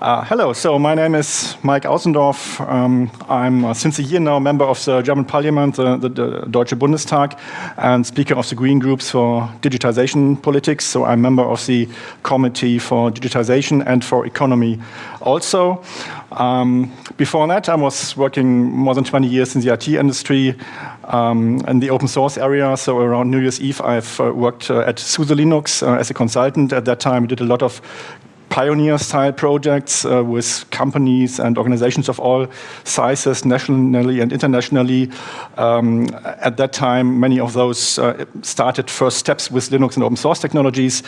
Uh, hello, so my name is Mike Außendorf. Um, I'm uh, since a year now member of the German Parliament, uh, the, the, Deutsche Bundestag, and speaker of the Green Groups for Digitization Politics. So I'm member of the Committee for Digitization and for Economy also. Um, before that, I was working more than 20 years in the IT industry um, in the open source area. So around New Year's Eve, I've uh, worked uh, at SUSE Linux uh, as a consultant. At that time, did a lot of pioneer-style projects uh, with companies and organizations of all sizes, nationally and internationally. Um, at that time, many of those uh, started first steps with Linux and open source technologies.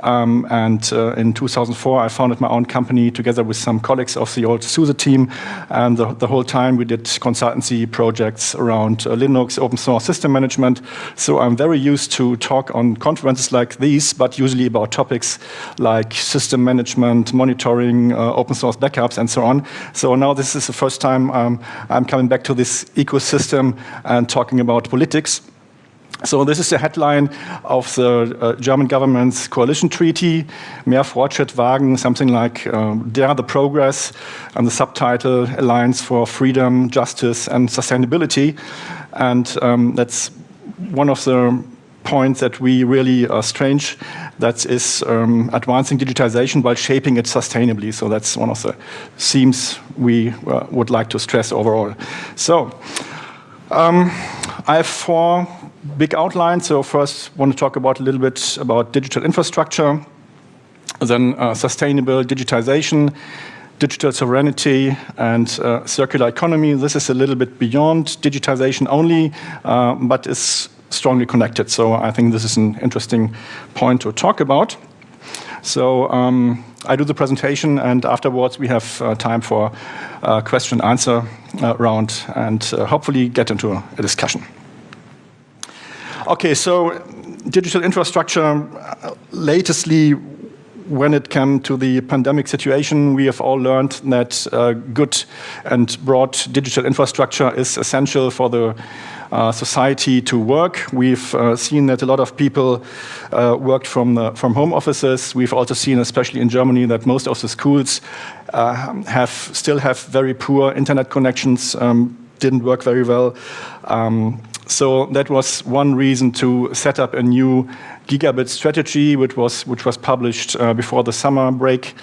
Um, and uh, in 2004, I founded my own company together with some colleagues of the old SUSE team. And the, the whole time, we did consultancy projects around uh, Linux, open source system management. So I'm very used to talk on conferences like these, but usually about topics like system management management, monitoring, uh, open source backups, and so on. So now this is the first time um, I'm coming back to this ecosystem and talking about politics. So this is the headline of the uh, German government's coalition treaty, Mehr Fortschritt wagen, something like uh, Dare the Progress, and the subtitle Alliance for Freedom, Justice and Sustainability. And um, that's one of the points that we really are strange. That is um, advancing digitization while shaping it sustainably. So that's one of the themes we uh, would like to stress overall. So um, I have four big outlines. So first, want to talk about a little bit about digital infrastructure, then uh, sustainable digitization, digital sovereignty and uh, circular economy. This is a little bit beyond digitization only, uh, but is strongly connected. So I think this is an interesting point to talk about. So um, I do the presentation, and afterwards we have uh, time for a question answer uh, round, and uh, hopefully get into a discussion. Okay, so digital infrastructure, uh, latestly when it came to the pandemic situation, we have all learned that uh, good and broad digital infrastructure is essential for the uh, society to work. We've uh, seen that a lot of people uh, worked from, the, from home offices. We've also seen, especially in Germany, that most of the schools uh, have still have very poor internet connections, um, didn't work very well. Um, so that was one reason to set up a new gigabit strategy, which was which was published uh, before the summer break,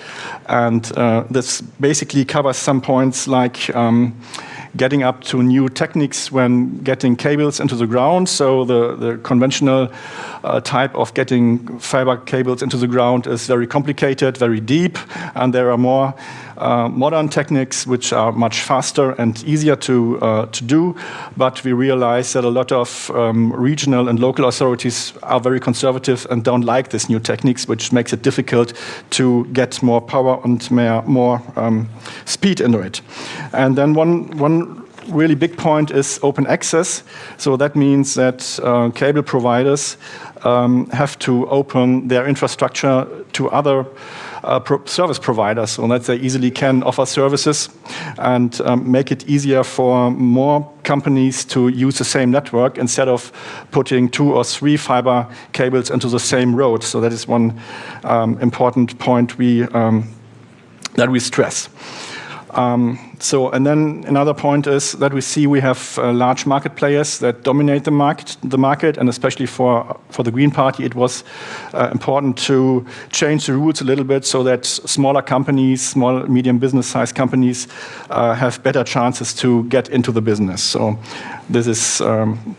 and uh, this basically covers some points like. Um, getting up to new techniques when getting cables into the ground. So the, the conventional uh, type of getting fiber cables into the ground is very complicated, very deep, and there are more uh, modern techniques which are much faster and easier to, uh, to do, but we realize that a lot of um, regional and local authorities are very conservative and don't like these new techniques, which makes it difficult to get more power and more, um, speed into it. And then one, one really big point is open access. So that means that uh, cable providers um, have to open their infrastructure to other uh, pro service providers so that they easily can offer services and um, make it easier for more companies to use the same network instead of putting two or three fiber cables into the same road. So that is one um, important point we, um, that we stress. Um, so, and then another point is that we see we have uh, large market players that dominate the market, the market, and especially for for the Green Party, it was uh, important to change the rules a little bit so that smaller companies, small, medium business-sized companies, uh, have better chances to get into the business. So, this is um,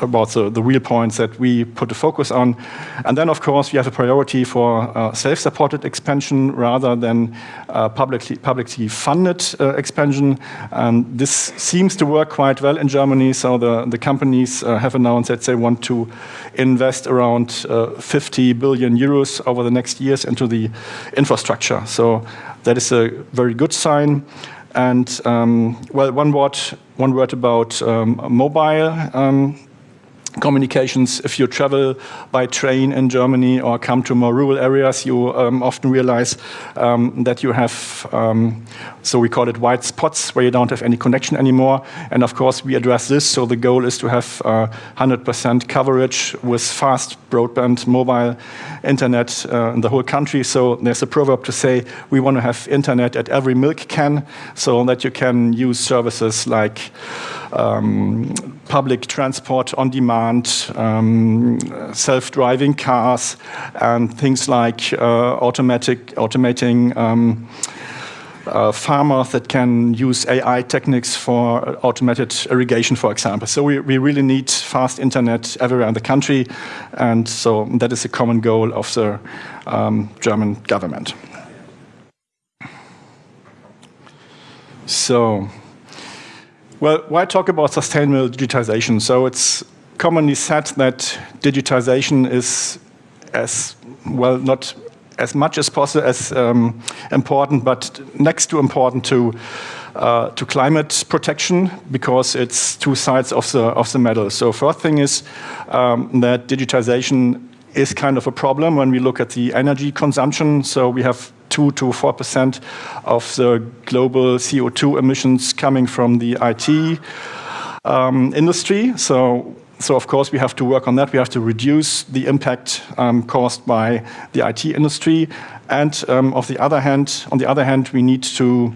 about the, the real points that we put the focus on. And then, of course, we have a priority for uh, self-supported expansion rather than uh, publicly, publicly funded uh, expansion. And this seems to work quite well in Germany. So the, the companies uh, have announced that they want to invest around uh, 50 billion euros over the next years into the infrastructure. So that is a very good sign. And um, well, one word, one word about um, mobile um, communications. If you travel by train in Germany or come to more rural areas, you um, often realize um, that you have, um, so we call it white spots, where you don't have any connection anymore. And of course, we address this. So the goal is to have 100% uh, coverage with fast broadband mobile internet uh, in the whole country. So there's a proverb to say we want to have internet at every milk can so that you can use services like um, public transport on demand, um, self-driving cars, and things like uh, automatic automating um, uh, farmers that can use AI techniques for automated irrigation, for example. So we, we really need fast internet everywhere in the country, and so that is a common goal of the um, German government. So well, why talk about sustainable digitization? So it's commonly said that digitization is as well not as much as possible as um, important, but next to important to uh, to climate protection because it's two sides of the of the medal. So first thing is um, that digitization is kind of a problem when we look at the energy consumption. So we have 2 to 4% of the global CO2 emissions coming from the IT um, industry. So, so of course we have to work on that. We have to reduce the impact um, caused by the IT industry. And um, of the other hand, on the other hand, we need to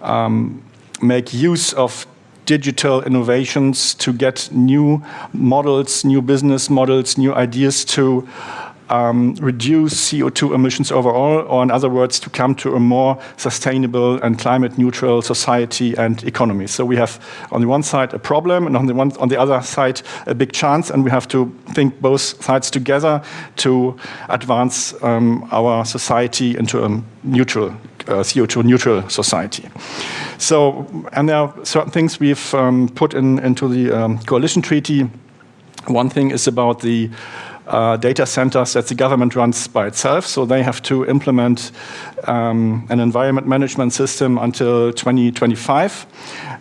um, make use of digital innovations to get new models, new business models, new ideas to um, reduce CO2 emissions overall, or in other words, to come to a more sustainable and climate neutral society and economy. So we have on the one side a problem and on the, one, on the other side a big chance and we have to think both sides together to advance um, our society into a neutral, uh, CO2 neutral society. So, and there are certain things we've um, put in, into the um, coalition treaty. One thing is about the uh, data centers that the government runs by itself. So they have to implement um, an environment management system until 2025.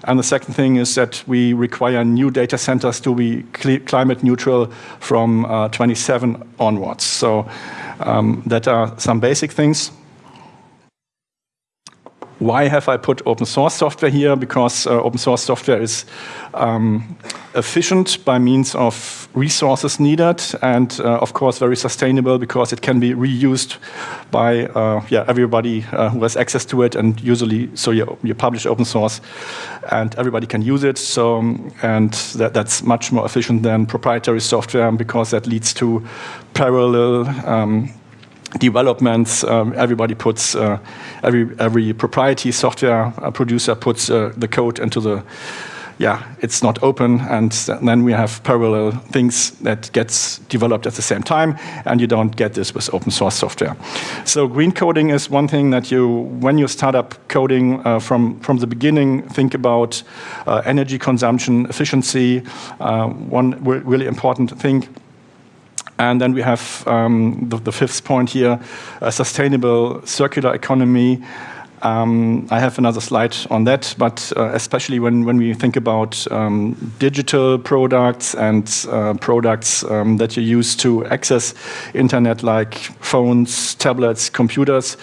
And the second thing is that we require new data centers to be climate neutral from uh, 27 onwards. So um, that are some basic things. Why have I put open source software here? Because uh, open source software is um, efficient by means of resources needed and uh, of course very sustainable because it can be reused by uh, yeah, everybody uh, who has access to it and usually so you, you publish open source and everybody can use it so and that, that's much more efficient than proprietary software because that leads to parallel um, developments, um, everybody puts, uh, every, every proprietary software uh, producer puts uh, the code into the, yeah, it's not open, and then we have parallel things that gets developed at the same time, and you don't get this with open source software. So green coding is one thing that you, when you start up coding uh, from, from the beginning, think about uh, energy consumption, efficiency, uh, one really important thing. And then we have um, the, the, fifth point here, a sustainable circular economy. Um, I have another slide on that, but uh, especially when, when we think about um, digital products and uh, products um, that you use to access internet like phones, tablets, computers,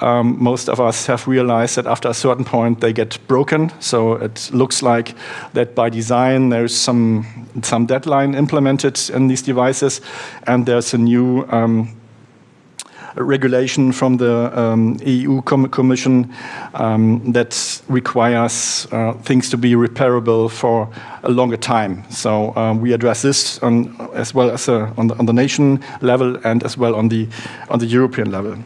um, most of us have realized that after a certain point they get broken. So it looks like that by design there's some, some deadline implemented in these devices and there's a new um, regulation from the um, EU com Commission um, that requires uh, things to be repairable for a longer time. So um, we address this on, as well as uh, on, the, on the nation level and as well on the, on the European level.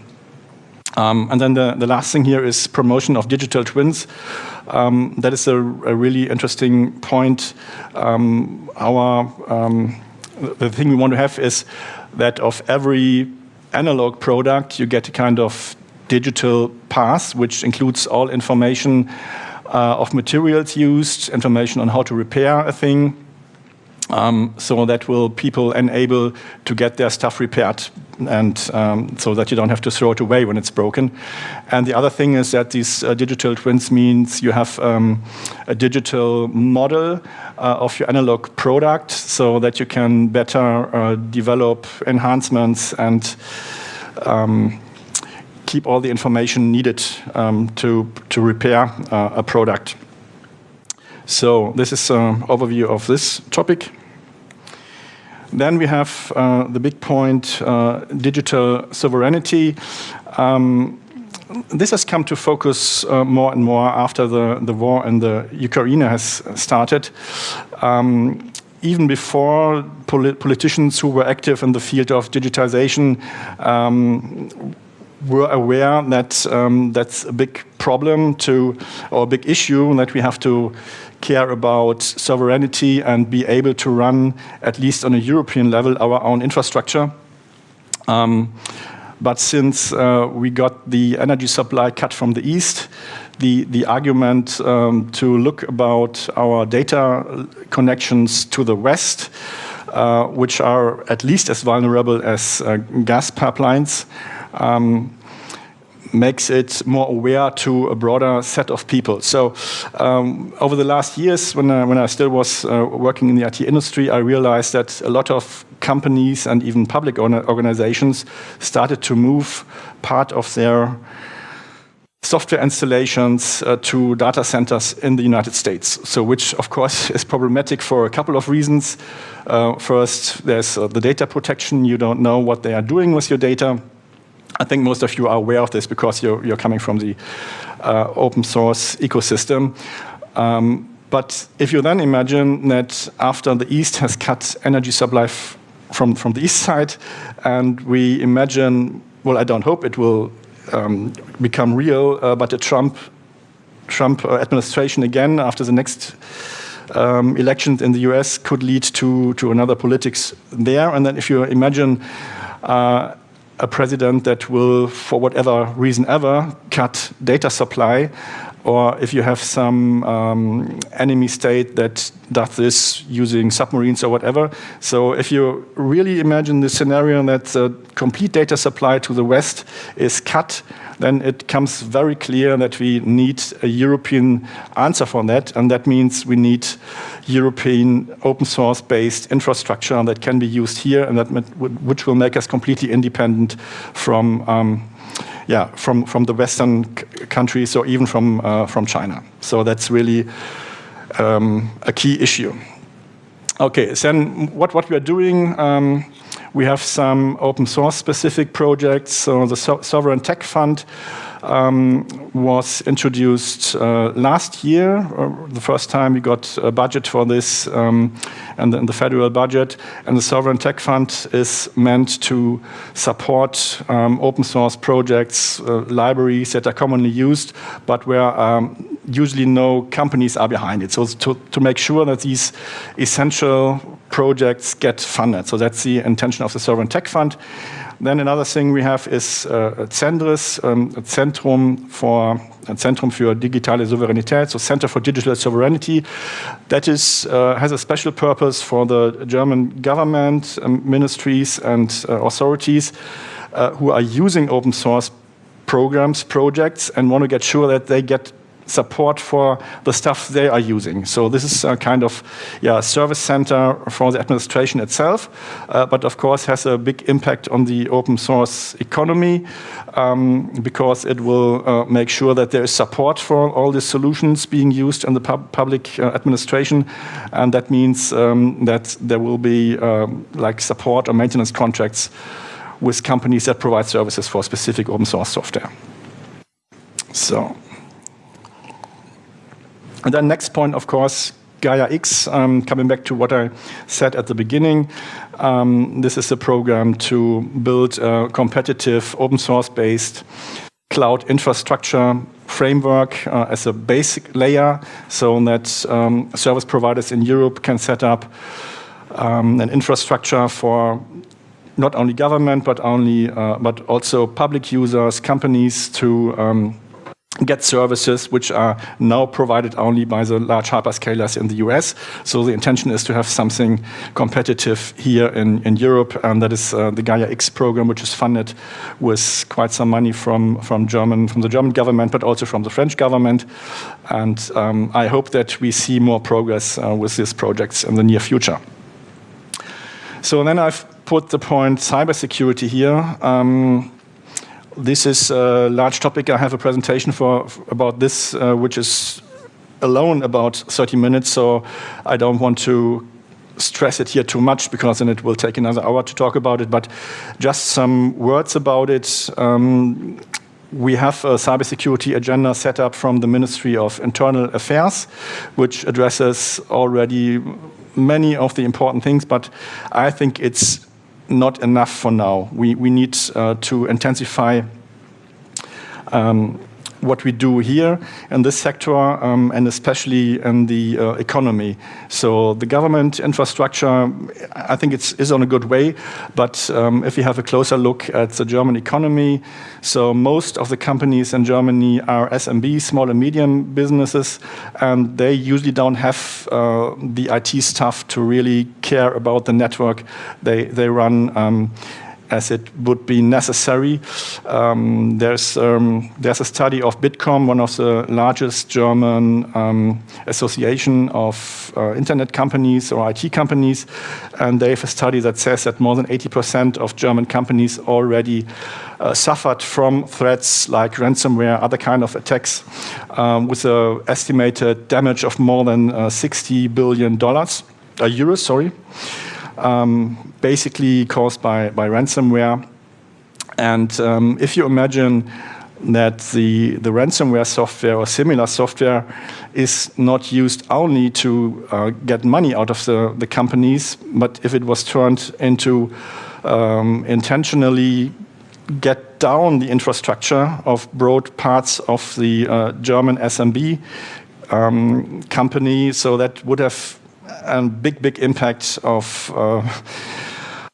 Um, and then the, the, last thing here is promotion of digital twins. Um, that is a, a, really interesting point. Um, our the thing we want to have is that of every analog product, you get a kind of digital path, which includes all information uh, of materials used, information on how to repair a thing, Um, so that will people enable to get their stuff repaired and um, so that you don't have to throw it away when it's broken. And the other thing is that these uh, digital twins means you have um, a digital model uh, of your analog product so that you can better uh, develop enhancements and um, keep all the information needed um, to, to repair uh, a product. So this is an overview of this topic. Then we have uh, the big point, uh, digital sovereignty. Um, this has come to focus uh, more and more after the, the war in the Ukraine has started. Um, even before polit politicians who were active in the field of digitization um, were aware that um, that's a big problem to, or a big issue that we have to care about sovereignty and be able to run, at least on a European level, our own infrastructure. Um, but since uh, we got the energy supply cut from the east, the, the argument um, to look about our data connections to the west, uh, which are at least as vulnerable as uh, gas pipelines, um, makes it more aware to a broader set of people. So um, over the last years, when I, when I still was uh, working in the IT industry, I realized that a lot of companies and even public organizations started to move part of their software installations uh, to data centers in the United States. So which, of course, is problematic for a couple of reasons. Uh, first, there's uh, the data protection. You don't know what they are doing with your data. I think most of you are aware of this because you're, you're coming from the uh, open source ecosystem. Um, but if you then imagine that after the East has cut energy supply from, from the East side, and we imagine, well, I don't hope it will um, become real, uh, but a Trump, Trump uh, administration again after the next um, elections in the US could lead to, to another politics there. And then if you imagine uh, a president that will, for whatever reason ever, cut data supply, or if you have some um, enemy state that does this using submarines or whatever. So if you really imagine the scenario that the complete data supply to the West is cut, then it comes very clear that we need a European answer for that, and that means we need European open source based infrastructure that can be used here, and that which will make us completely independent from. Um, yeah, from, from the Western countries or even from, uh, from China. So that's really um, a key issue. Okay, then what, what we are doing, um, we have some open source specific projects. So the so Sovereign Tech Fund um, was introduced uh, last year, uh, the first time we got a budget for this um, and the, the, federal budget. And the Sovereign Tech Fund is meant to support um, open source projects, uh, libraries that are commonly used, but where um, usually no companies are behind it. So to, to make sure that these essential projects get funded. So that's the intention of the Sovereign Tech Fund. Then another thing we have is uh, ZenDiS, um, a Zentrum for a Zentrum für digitale Souveränität, so Center for Digital Sovereignty. That is uh, has a special purpose for the German government, um, ministries, and uh, authorities uh, who are using open source programs, projects, and want to get sure that they get support for the stuff they are using. So this is a kind of yeah, service center for the administration itself, uh, but of course has a big impact on the open source economy um, because it will uh, make sure that there is support for all the solutions being used in the pub public uh, administration. And that means um, that there will be um, like support or maintenance contracts with companies that provide services for specific open source software. So. And then next point, of course, Gaia X, um, coming back to what I said at the beginning, um, this is a program to build a competitive open source based cloud infrastructure framework uh, as a basic layer so that um, service providers in Europe can set up um, an infrastructure for not only government but only uh, but also public users, companies to um, get services which are now provided only by the large hyperscalers in the US. So the intention is to have something competitive here in, in Europe, and that is uh, the Gaia X program, which is funded with quite some money from, from, German, from the German government, but also from the French government. And um, I hope that we see more progress uh, with these projects in the near future. So then I've put the point cybersecurity here. Um, this is a large topic. I have a presentation for about this, uh, which is alone about 30 minutes, so I don't want to stress it here too much because then it will take another hour to talk about it, but just some words about it. Um, we have a cybersecurity agenda set up from the Ministry of Internal Affairs, which addresses already many of the important things, but I think it's not enough for now. We, we need uh, to intensify um, what we do here in this sector um, and especially in the uh, economy. So the government infrastructure, I think it's is on a good way, but um, if we have a closer look at the German economy, so most of the companies in Germany are SMB, small and medium businesses, and they usually don't have uh, the IT staff to really care about the network they, they run. Um, as it would be necessary. Um, there's, um, there's a study of Bitkom, one of the largest German um, association of uh, internet companies or IT companies, and they have a study that says that more than 80% of German companies already uh, suffered from threats like ransomware, other kind of attacks, um, with an estimated damage of more than uh, 60 billion dollars, uh, euros, sorry um, basically caused by, by ransomware. And um, if you imagine that the, the ransomware software or similar software is not used only to uh, get money out of the, the companies, but if it was turned into um, intentionally get down the infrastructure of broad parts of the uh, German SMB um, company, so that would have a big, big impacts of uh,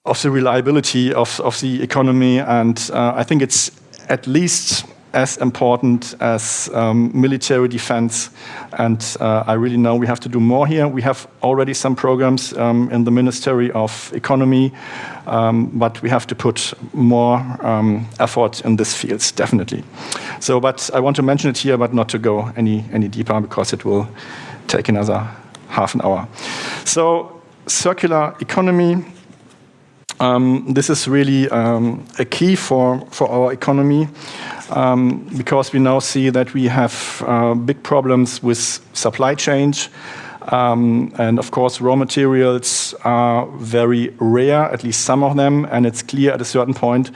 of the reliability of, of the economy. And uh, I think it's at least as important as um, military defense. And uh, I really know we have to do more here. We have already some programs um, in the Ministry of Economy, um, but we have to put more um, effort in this field, definitely. So, but I want to mention it here, but not to go any, any deeper because it will take another half an hour. So circular economy, um, this is really um, a key for, for our economy um, because we now see that we have uh, big problems with supply chain. Um, and of course, raw materials are very rare, at least some of them, and it's clear at a certain point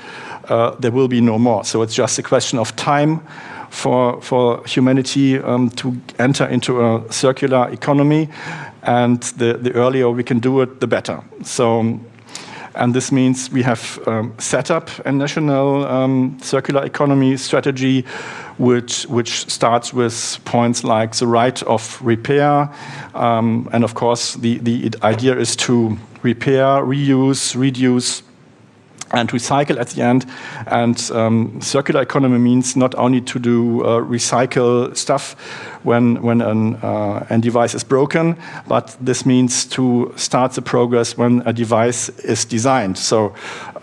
uh, there will be no more. So it's just a question of time for, for humanity um, to enter into a circular economy. And the, the earlier we can do it, the better. So, and this means we have um, set up a national um, circular economy strategy, which, which starts with points like the right of repair. Um, and of course, the, the idea is to repair, reuse, reduce, and recycle at the end. And um, circular economy means not only to do uh, recycle stuff when, when an, uh, a device is broken, but this means to start the progress when a device is designed. So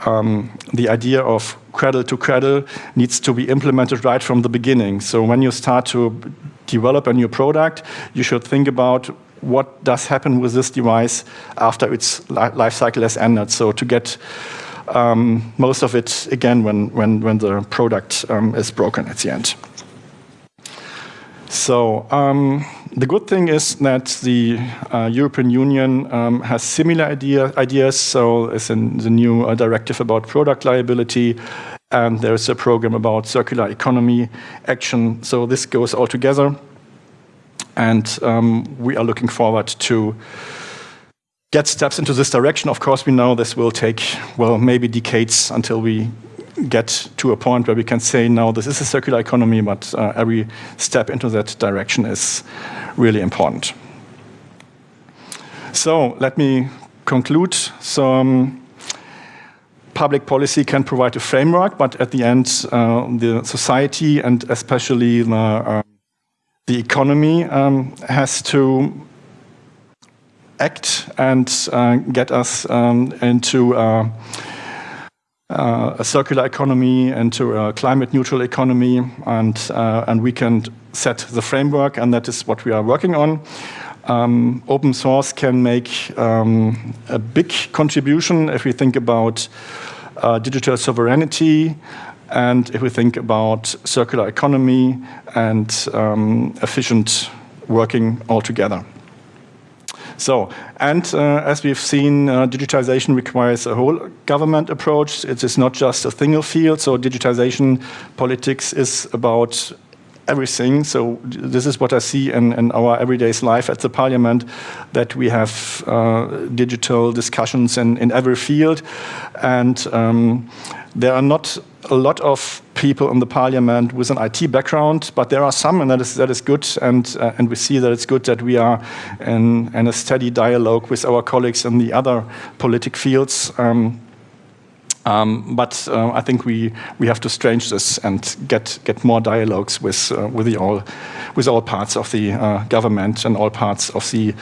um, the idea of cradle to cradle needs to be implemented right from the beginning. So when you start to develop a new product, you should think about what does happen with this device after its life cycle has ended. So to get um, most of it again when, when, when the product um, is broken at the end. So um, the good thing is that the uh, European Union um, has similar idea, ideas. So it's in the new uh, directive about product liability, and there's a program about circular economy action. So this goes all together, and um, we are looking forward to get steps into this direction. Of course, we know this will take, well, maybe decades until we get to a point where we can say, no, this is a circular economy, but uh, every step into that direction is really important. So let me conclude. So um, public policy can provide a framework, but at the end, uh, the society and especially the, uh, the economy um, has to act and uh, get us um, into uh, uh, a circular economy, into a climate neutral economy, and, and we can set the framework, and that is what we are working on. Um, open source can make um, a big contribution if we think about uh, digital sovereignty and if we think about circular economy and um, efficient working altogether. So, and uh, as we've seen, uh, digitization requires a whole government approach. It is not just a single field. So digitization politics is about everything. So this is what I see in, in our everyday life at the parliament, that we have uh, digital discussions in, in every field. And um, there are not a lot of people in the parliament with an IT background, but there are some, and that is, that is good. And, uh, and we see that it's good that we are in, in a steady dialogue with our colleagues in the other politic fields. Um, um, but uh, I think we, we have to strange this and get, get more dialogues with, uh, with, the all, with all parts of the uh, government and all parts of the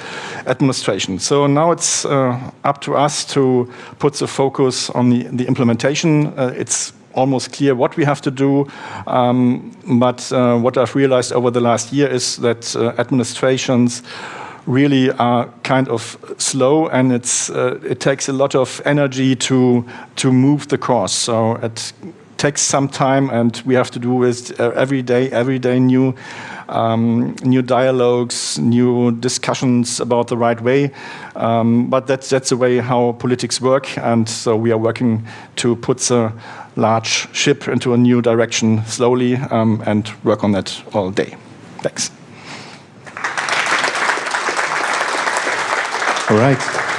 administration. So now it's uh, up to us to put the focus on the, the implementation. Uh, it's almost clear what we have to do. Um, but uh, what I've realized over the last year is that administrations really are kind of slow and it's, uh, it takes a lot of energy to, to move the course. So it takes some time and we have to do with uh, every day, every day new, um, new dialogues, new discussions about the right way. Um, but that's, that's the way how politics work and so we are working to put the large ship into a new direction slowly um, and work on that all day. Thanks. All right.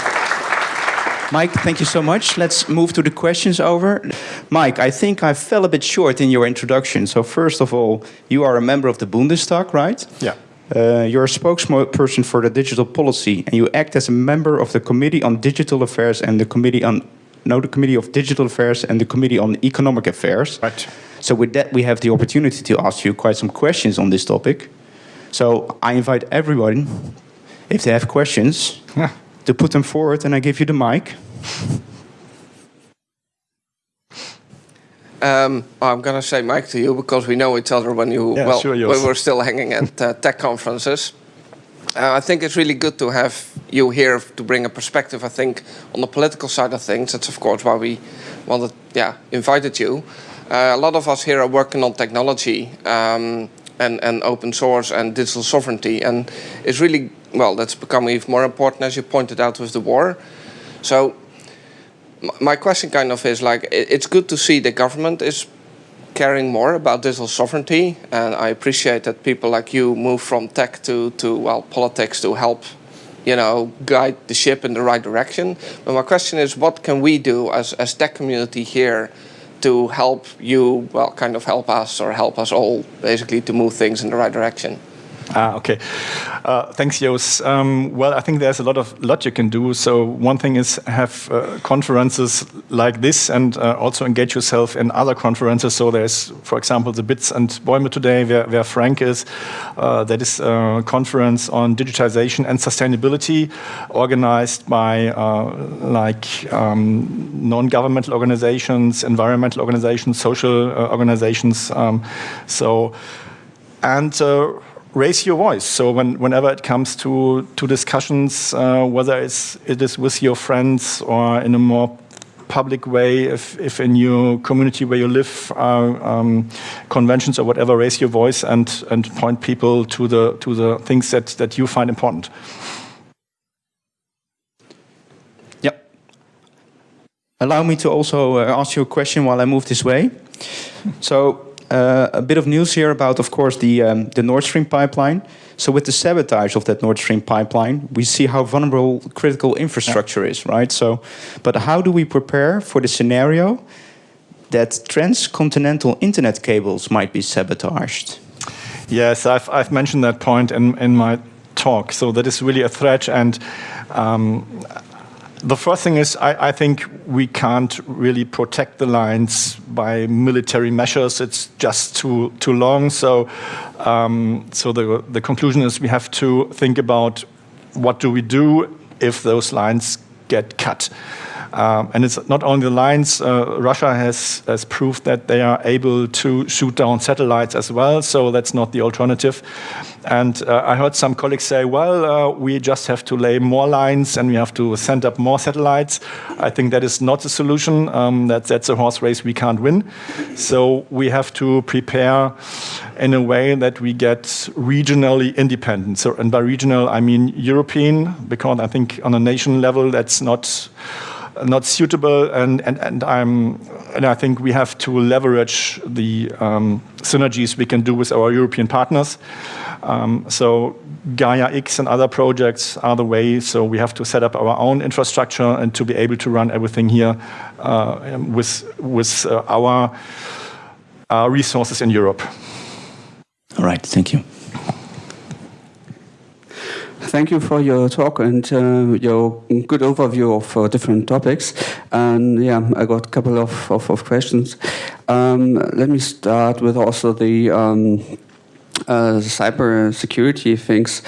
Mike, thank you so much. Let's move to the questions over. Mike, I think I fell a bit short in your introduction. So first of all, you are a member of the Bundestag, right? Yeah. Uh, you're a spokesperson for the digital policy, and you act as a member of the Committee on Digital Affairs and the Committee on no, the Committee of Digital Affairs and the Committee on Economic Affairs. Right. So with that, we have the opportunity to ask you quite some questions on this topic. So I invite everyone, if they have questions, yeah to put them forward, and I give you the mic. Um, I'm going to say Mike to you because we know each other when you yeah, well sure, when we're still hanging at uh, tech conferences. Uh, I think it's really good to have you here to bring a perspective. I think on the political side of things, that's of course why we wanted, yeah, invited you. Uh, a lot of us here are working on technology um, and and open source and digital sovereignty, and it's really well, that's become even more important as you pointed out with the war. So my question kind of is like, it's good to see the government is caring more about digital sovereignty. And I appreciate that people like you move from tech to, to well, politics to help, you know, guide the ship in the right direction. But my question is, what can we do as, as tech community here to help you, well, kind of help us or help us all basically to move things in the right direction? Ah, okay. Uh, thanks, Jos. Um, well, I think there's a lot of lot you can do. So one thing is have uh, conferences like this, and uh, also engage yourself in other conferences. So there's, for example, the Bits and Bäume today, where, where Frank is. Uh, that is a conference on digitization and sustainability, organized by uh, like um, non-governmental organizations, environmental organizations, social uh, organizations. Um, so and raise your voice. So when, whenever it comes to, to discussions, uh, whether it's, it is with your friends or in a more public way, if, if in your community where you live, uh, um, conventions or whatever, raise your voice and, and point people to the, to the things that, that you find important. Yep. Allow me to also uh, ask you a question while I move this way. so uh, a bit of news here about, of course, the, um, the Nord Stream pipeline. So with the sabotage of that Nord Stream pipeline, we see how vulnerable critical infrastructure yeah. is, right? So, but how do we prepare for the scenario that transcontinental internet cables might be sabotaged? Yes, I've, I've mentioned that point in, in my talk. So that is really a threat and um, the first thing is I, I, think we can't really protect the lines by military measures. It's just too too long. So, um, so the the conclusion is we have to think about what do we do if those lines get cut. Um, and it's not only the lines, uh, Russia has, has proved that they are able to shoot down satellites as well, so that's not the alternative. And uh, I heard some colleagues say, well, uh, we just have to lay more lines and we have to send up more satellites. I think that is not the solution. Um, that, that's a horse race we can't win. So we have to prepare in a way that we get regionally independent. So, and by regional, I mean European, because I think on a nation level, that's not not suitable, and, and, and, I'm, and I think we have to leverage the um, synergies we can do with our European partners. Um, so Gaia X and other projects are the way, so we have to set up our own infrastructure and to be able to run everything here uh, with, with uh, our uh, resources in Europe. All right, thank you thank you for your talk and uh, your good overview of uh, different topics. And yeah, I got a couple of, of, of questions. Um, let me start with also the um, uh, cyber security things.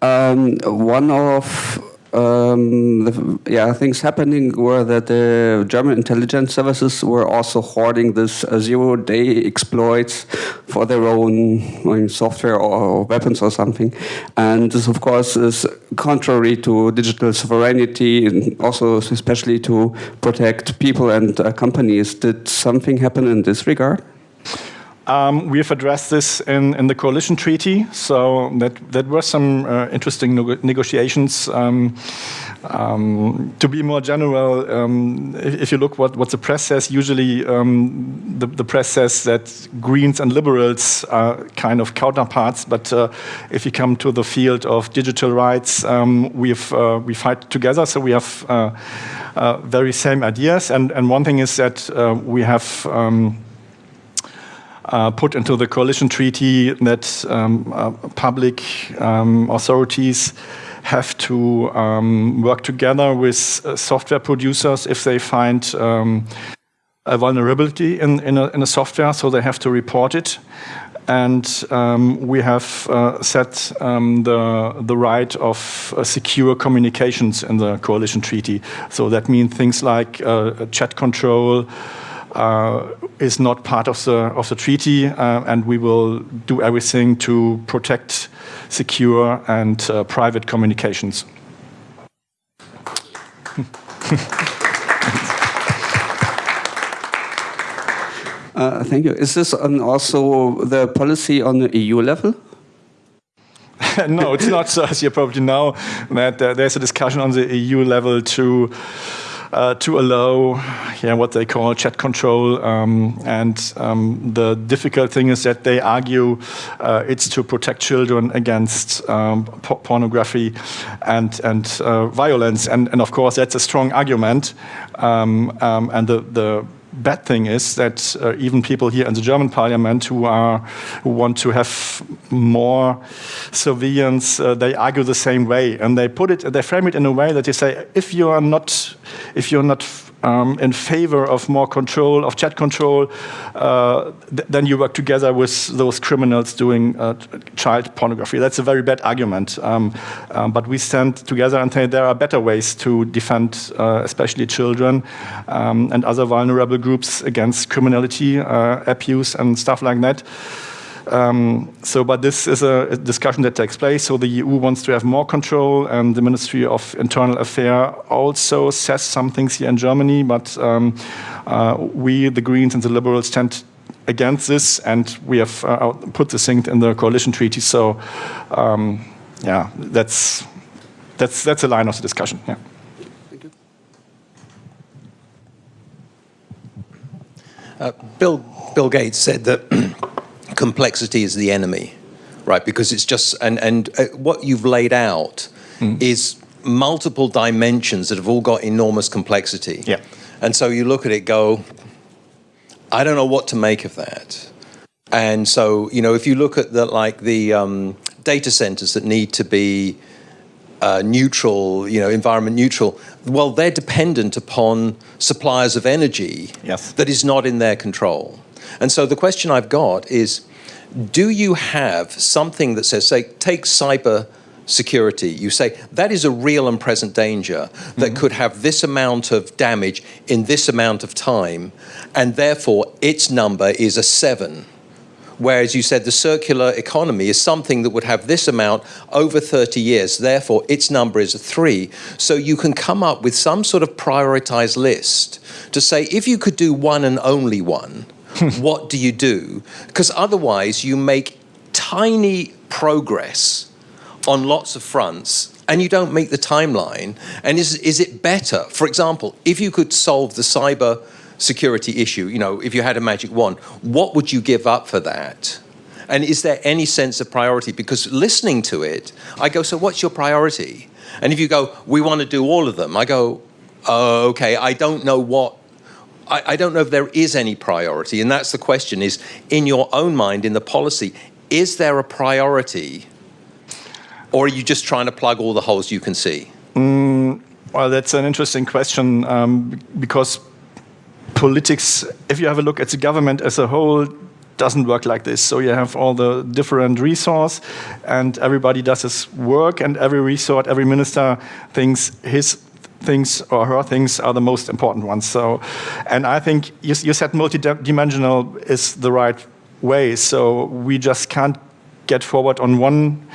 Um, one of um, the, yeah, things happening were that the German intelligence services were also hoarding this uh, zero-day exploits for their own I mean, software or, weapons or something. And this, of course, is contrary to digital sovereignty and also especially to protect people and uh, companies. Did something happen in this regard? Um, we have addressed this in, in the coalition treaty, so that, that were some uh, interesting negotiations. Um, um, to be more general, um, if, if, you look what, what the press says, usually um, the, the, press says that Greens and liberals are kind of counterparts, but uh, if you come to the field of digital rights, um, we, have, uh, we fight together, so we have uh, uh, very same ideas. And, and one thing is that uh, we have uh, put into the coalition treaty that um, uh, public um, authorities have to um, work together with uh, software producers if they find um, a vulnerability in, in a, in, a, software, so they have to report it. And um, we have uh, set the, the right of uh, secure communications in the coalition treaty. So that means things like chat control, is not part of the of the treaty, uh, and we will do everything to protect secure and uh, private communications. Uh, thank you. Is this also the policy on the EU level? no, it's not. As you probably know, that uh, there's a discussion on the EU level to uh, to allow yeah, what they call chat control. Um, and um, the difficult thing is that they argue uh, it's to protect children against um, pornography and, and uh, violence. And, and of course, that's a strong argument. Um, um, and the, the bad thing is that uh, even people here in the German parliament who are who want to have more surveillance, uh, they argue the same way, and they put it, they frame it in a way that they say, if you are not, if you're not um, in favor of more control, of chat control, uh, th then you work together with those criminals doing uh, child pornography. That's a very bad argument. Um, um, but we stand together and say there are better ways to defend, uh, especially children um, and other vulnerable groups against criminality, uh, abuse, and stuff like that. Um, so, but this is a, a, discussion that takes place. So the EU wants to have more control, and the Ministry of Internal Affairs also says some things here in Germany. But um, uh, we, the Greens and the Liberals, stand against this, and we have uh, put this thing in the coalition treaty. So, um, yeah, that's that's that's a line of the discussion. Yeah. Uh, Bill Bill Gates said that. Complexity is the enemy, right? Because it's just, and, and uh, what you've laid out mm. is multiple dimensions that have all got enormous complexity. Yeah. And so you look at it, go, I don't know what to make of that. And so, you know, if you look at the like the um, data centers that need to be uh, neutral, you know, environment neutral, well, they're dependent upon suppliers of energy Yes. that is not in their control. And so the question I've got is, do you have something that says, say, take cyber security, you say that is a real and present danger that mm-hmm. could have this amount of damage in this amount of time, and therefore its number is a seven. Whereas you said the circular economy is something that would have this amount over 30 years, therefore its number is a three. So you can come up with some sort of prioritized list to say if you could do one and only one, what do you do? Because otherwise you make tiny progress on lots of fronts and you don't meet the timeline. And is, is it better, for example, if you could solve the cyber security issue, you know, if you had a magic wand, what would you give up for that? And is there any sense of priority? Because listening to it, I go, so what's your priority? And if you go, we want to do all of them, I go, oh, okay, I don't know what I, I, don't know if there is any priority, and that's the question: is in your own mind, in the policy, is there a priority, or are you just trying to plug all the holes you can see? Mm, well, that's an interesting question um, because politics, if you have a look at the government as a whole, doesn't work like this. So you have all the different resource, and everybody does his work, and every resort, every minister thinks his things or her things are the most important ones. So, and I think you, you said multi-dimensional is the right way. So we just can't get forward on one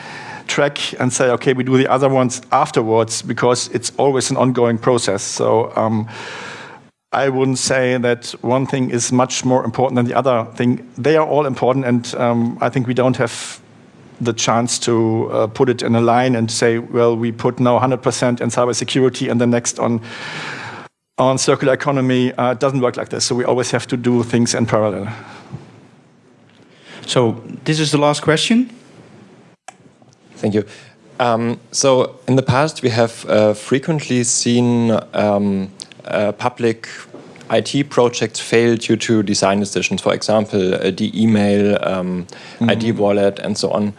track and say, okay, we do the other ones afterwards because it's always an ongoing process. So um, I wouldn't say that one thing is much more important than the other thing. They are all important, and um, I think we don't have the chance to uh, put it in a line and say, well, we put now 100% in cybersecurity and the next on on circular economy. Uh, it doesn't work like this. So we always have to do things in parallel. So this is the last question. Thank you. Um, so in the past, we have uh, frequently seen um, uh, public IT projects fail due to design decisions, for example, uh, the email, um, mm -hmm. ID wallet, and so on.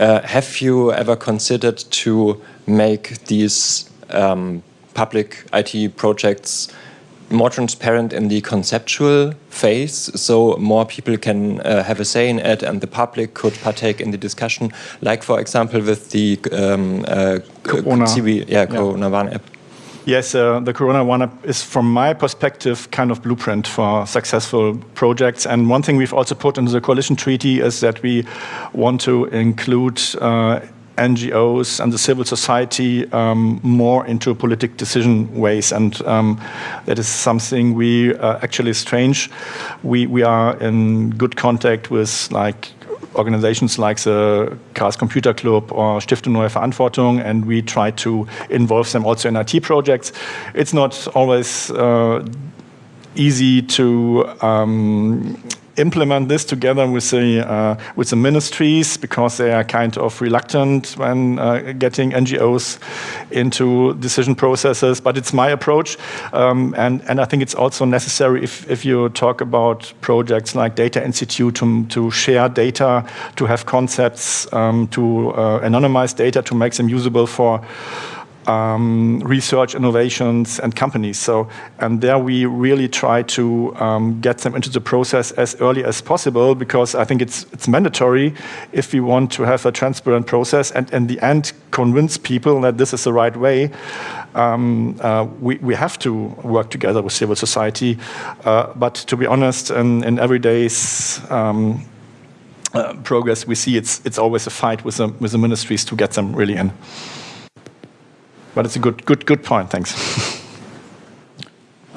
Uh, have you ever considered to make these um, public IT projects more transparent in the conceptual phase, so more people can uh, have a say in it, and the public could partake in the discussion, like for example with the um, uh, Corona. Yeah, Corona yeah. One app. Yes, uh, the Corona-Warn is, from my perspective, kind of blueprint for successful projects. And one thing we've also put into the coalition treaty is that we want to include uh, NGOs and the civil society um, more into politic decision ways, and um, that is something we uh, actually strange. We we are in good contact with like organizations like the Chaos Computer Club or Stiftung Neue Verantwortung, and we try to involve them also in IT projects. It's not always uh, easy to um, implement this together with the uh, with the ministries because they are kind of reluctant when uh, getting NGOs into decision processes. But it's my approach, um, and and I think it's also necessary if if you talk about projects like Data Institute to to share data, to have concepts, um, to uh, anonymize data, to make them usable for um, research, innovations, and companies. So, and there we really try to um, get them into the process as early as possible because I think it's it's mandatory if we want to have a transparent process and in the end convince people that this is the right way. Um, uh, we, we have to work together with civil society. Uh, but to be honest, in, in everyday's um, uh, progress, we see it's it's always a fight with the, with the ministries to get them really in. But it's a good, good, good point. Thanks.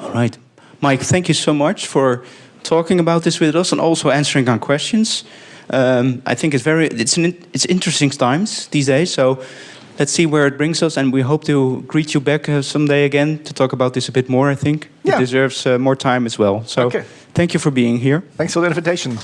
All right, Mike. Thank you so much for talking about this with us and also answering our questions. Um, I think it's very it's an it's interesting times these days. So let's see where it brings us, and we hope to greet you back uh, someday again to talk about this a bit more. I think yeah. it deserves uh, more time as well. So okay. thank you for being here. Thanks for the invitation.